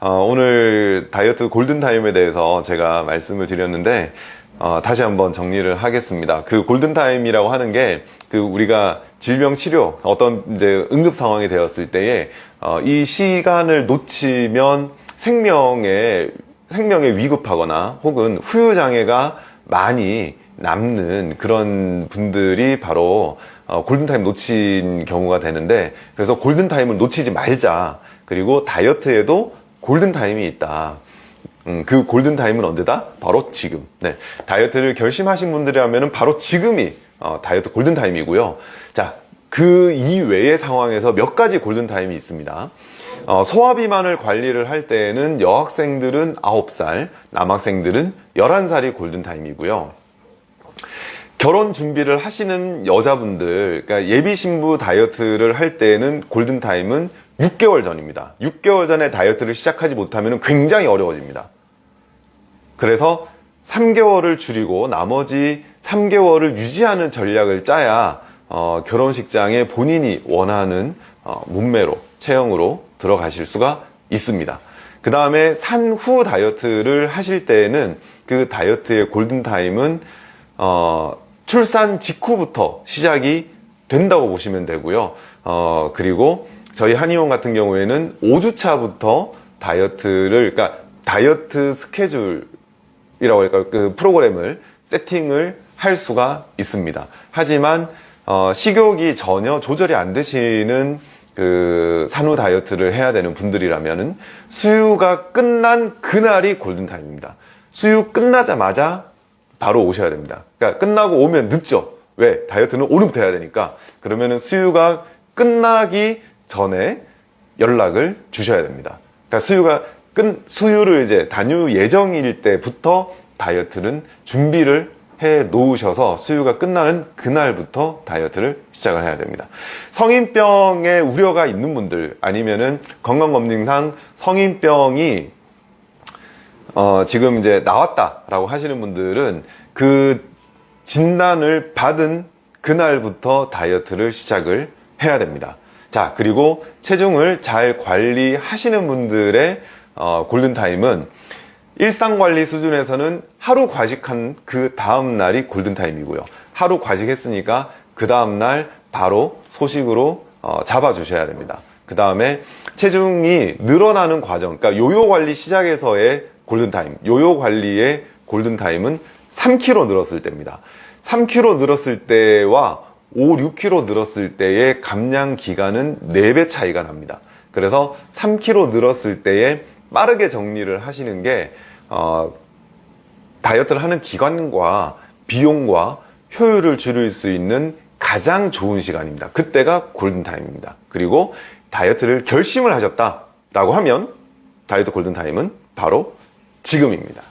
어, 오늘 다이어트 골든타임에 대해서 제가 말씀을 드렸는데 어, 다시 한번 정리를 하겠습니다. 그 골든타임이라고 하는 게 그 우리가 질병 치료 어떤 이제 응급 상황이 되었을 때에 어, 이 시간을 놓치면 생명에 생명에 위급하거나 혹은 후유 장애가 많이 남는 그런 분들이 바로 어, 골든타임 놓친 경우가 되는데 그래서 골든타임을 놓치지 말자 그리고 다이어트에도 골든타임이 있다. 음, 그 골든타임은 언제다? 바로 지금. 네, 다이어트를 결심하신 분들이라면 바로 지금이 어, 다이어트 골든타임이고요. 자, 그 이외의 상황에서 몇 가지 골든타임이 있습니다. 어, 소화비만을 관리를 할 때에는 여학생들은 9살, 남학생들은 11살이 골든타임이고요. 결혼 준비를 하시는 여자분들 그러니까 예비 신부 다이어트를 할 때는 골든타임은 6개월 전입니다. 6개월 전에 다이어트를 시작하지 못하면 굉장히 어려워집니다. 그래서 3개월을 줄이고 나머지 3개월을 유지하는 전략을 짜야 어, 결혼식장에 본인이 원하는 어, 몸매로 체형으로 들어가실 수가 있습니다. 그 다음에 산후 다이어트를 하실 때에는 그 다이어트의 골든타임은 어, 출산 직후부터 시작이 된다고 보시면 되고요. 어, 그리고 저희 한의원 같은 경우에는 5주차부터 다이어트를 그러니까 다이어트 스케줄이라고 할까 그 프로그램을 세팅을 할 수가 있습니다. 하지만 어, 식욕이 전혀 조절이 안 되시는 그 산후 다이어트를 해야 되는 분들이라면 수유가 끝난 그날이 골든타임입니다. 수유 끝나자마자 바로 오셔야 됩니다. 그러니까 끝나고 오면 늦죠. 왜? 다이어트는 오늘부터 해야 되니까. 그러면 은 수유가 끝나기 전에 연락을 주셔야 됩니다 그러니까 수유가 끝 수유를 이제 단유 예정일 때부터 다이어트는 준비를 해 놓으셔서 수유가 끝나는 그날부터 다이어트를 시작을 해야 됩니다 성인병에 우려가 있는 분들 아니면은 건강검진상 성인병이 어, 지금 이제 나왔다 라고 하시는 분들은 그 진단을 받은 그날부터 다이어트를 시작을 해야 됩니다. 자, 그리고 체중을 잘 관리하시는 분들의 어, 골든타임은 일상관리 수준에서는 하루 과식한 그 다음날이 골든타임이고요. 하루 과식했으니까 그 다음날 바로 소식으로 어, 잡아 주셔야 됩니다. 그 다음에 체중이 늘어나는 과정, 그러니까 요요 관리 시작에서의 골든타임 요요 관리의 골든타임은 3kg 늘었을 때입니다 3kg 늘었을 때와 5, 6kg 늘었을 때의 감량 기간은 4배 차이가 납니다. 그래서 3kg 늘었을 때에 빠르게 정리를 하시는 게 어, 다이어트를 하는 기간과 비용과 효율을 줄일 수 있는 가장 좋은 시간입니다. 그때가 골든타임입니다. 그리고 다이어트를 결심을 하셨다 라고 하면 다이어트 골든타임은 바로 지금입니다.